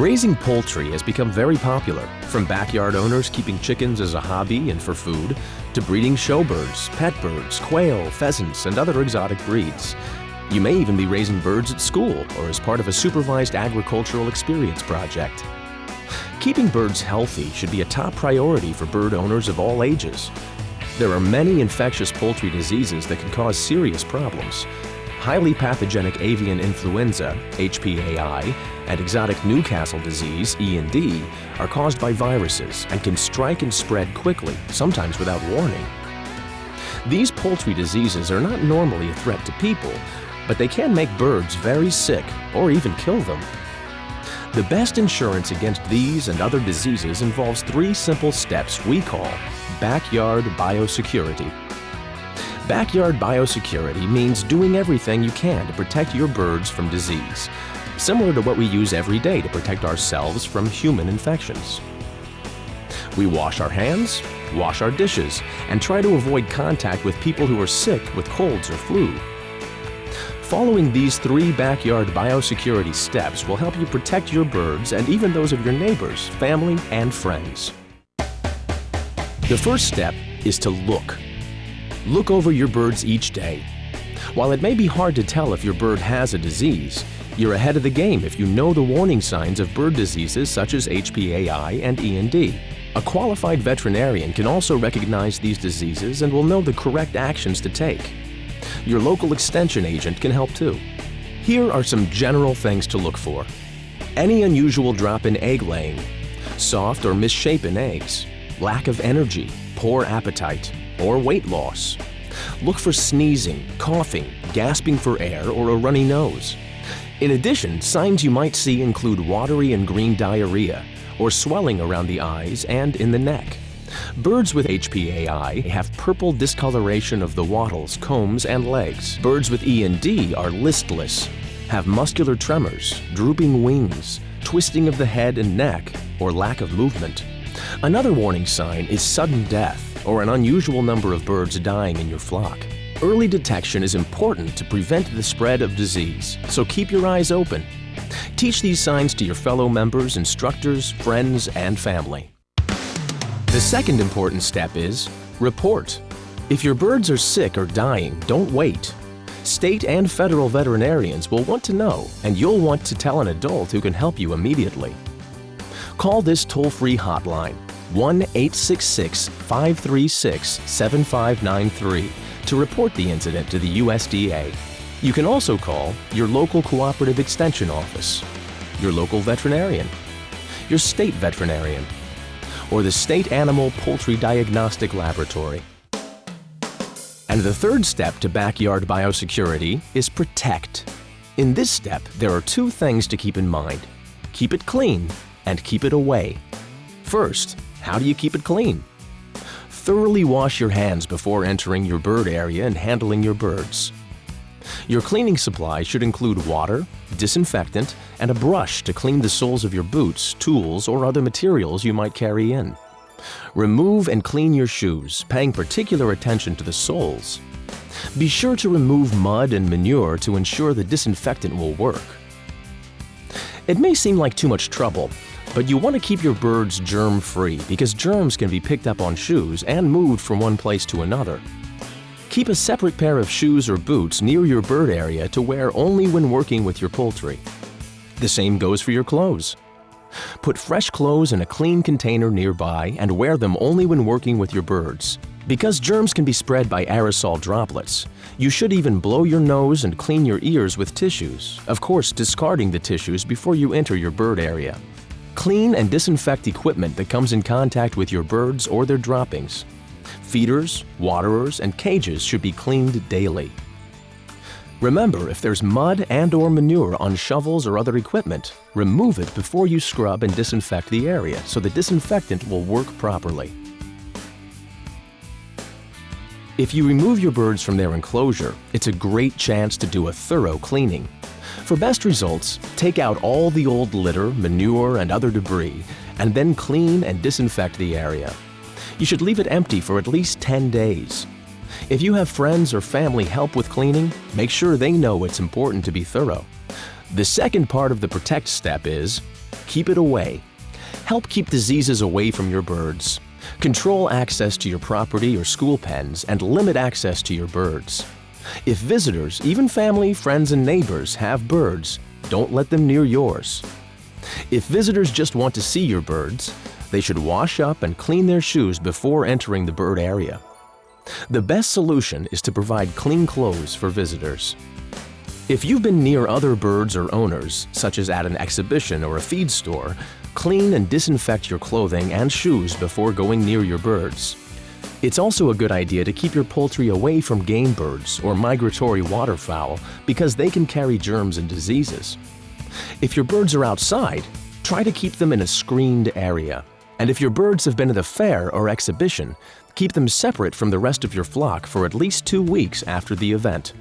Raising poultry has become very popular, from backyard owners keeping chickens as a hobby and for food, to breeding showbirds, pet birds, quail, pheasants, and other exotic breeds. You may even be raising birds at school or as part of a supervised agricultural experience project. Keeping birds healthy should be a top priority for bird owners of all ages. There are many infectious poultry diseases that can cause serious problems. Highly pathogenic avian influenza, HPAI, and exotic Newcastle disease, END, are caused by viruses and can strike and spread quickly, sometimes without warning. These poultry diseases are not normally a threat to people, but they can make birds very sick or even kill them. The best insurance against these and other diseases involves three simple steps we call backyard biosecurity. Backyard biosecurity means doing everything you can to protect your birds from disease, similar to what we use every day to protect ourselves from human infections. We wash our hands, wash our dishes, and try to avoid contact with people who are sick with colds or flu. Following these three backyard biosecurity steps will help you protect your birds and even those of your neighbors, family, and friends. The first step is to look. Look over your birds each day. While it may be hard to tell if your bird has a disease, you're ahead of the game if you know the warning signs of bird diseases such as HPAI and END. A qualified veterinarian can also recognize these diseases and will know the correct actions to take. Your local extension agent can help too. Here are some general things to look for. Any unusual drop in egg laying, soft or misshapen eggs, lack of energy, poor appetite, or weight loss. Look for sneezing, coughing, gasping for air, or a runny nose. In addition, signs you might see include watery and green diarrhea, or swelling around the eyes and in the neck. Birds with HPAI have purple discoloration of the wattles, combs, and legs. Birds with END are listless, have muscular tremors, drooping wings, twisting of the head and neck, or lack of movement. Another warning sign is sudden death or an unusual number of birds dying in your flock. Early detection is important to prevent the spread of disease, so keep your eyes open. Teach these signs to your fellow members, instructors, friends, and family. The second important step is report. If your birds are sick or dying, don't wait. State and federal veterinarians will want to know, and you'll want to tell an adult who can help you immediately. Call this toll-free hotline 1-866-536-7593 to report the incident to the USDA. You can also call your local cooperative extension office, your local veterinarian, your state veterinarian, or the State Animal Poultry Diagnostic Laboratory. And the third step to backyard biosecurity is protect. In this step, there are two things to keep in mind. Keep it clean and keep it away. First, how do you keep it clean? Thoroughly wash your hands before entering your bird area and handling your birds. Your cleaning supply should include water, disinfectant, and a brush to clean the soles of your boots, tools, or other materials you might carry in. Remove and clean your shoes, paying particular attention to the soles. Be sure to remove mud and manure to ensure the disinfectant will work. It may seem like too much trouble, but you want to keep your birds germ-free because germs can be picked up on shoes and moved from one place to another. Keep a separate pair of shoes or boots near your bird area to wear only when working with your poultry. The same goes for your clothes. Put fresh clothes in a clean container nearby and wear them only when working with your birds. Because germs can be spread by aerosol droplets, you should even blow your nose and clean your ears with tissues, of course discarding the tissues before you enter your bird area. Clean and disinfect equipment that comes in contact with your birds or their droppings. Feeders, waterers, and cages should be cleaned daily. Remember, if there's mud and or manure on shovels or other equipment, remove it before you scrub and disinfect the area so the disinfectant will work properly. If you remove your birds from their enclosure, it's a great chance to do a thorough cleaning. For best results, take out all the old litter, manure, and other debris, and then clean and disinfect the area. You should leave it empty for at least 10 days. If you have friends or family help with cleaning, make sure they know it's important to be thorough. The second part of the protect step is Keep it away. Help keep diseases away from your birds. Control access to your property or school pens and limit access to your birds. If visitors, even family, friends, and neighbors have birds, don't let them near yours. If visitors just want to see your birds, they should wash up and clean their shoes before entering the bird area. The best solution is to provide clean clothes for visitors. If you've been near other birds or owners, such as at an exhibition or a feed store, clean and disinfect your clothing and shoes before going near your birds. It's also a good idea to keep your poultry away from game birds or migratory waterfowl because they can carry germs and diseases. If your birds are outside, try to keep them in a screened area. And if your birds have been at a fair or exhibition, keep them separate from the rest of your flock for at least two weeks after the event.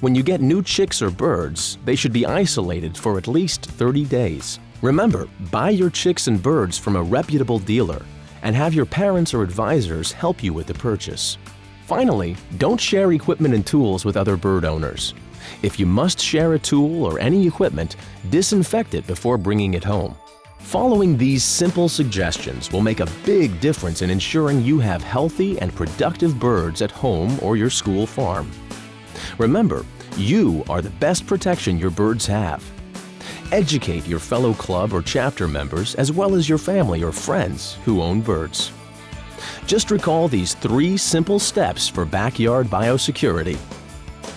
When you get new chicks or birds, they should be isolated for at least 30 days. Remember, buy your chicks and birds from a reputable dealer and have your parents or advisors help you with the purchase. Finally, don't share equipment and tools with other bird owners. If you must share a tool or any equipment, disinfect it before bringing it home. Following these simple suggestions will make a big difference in ensuring you have healthy and productive birds at home or your school farm. Remember, you are the best protection your birds have. Educate your fellow club or chapter members as well as your family or friends who own birds. Just recall these three simple steps for backyard biosecurity.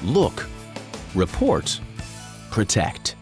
Look, report, protect.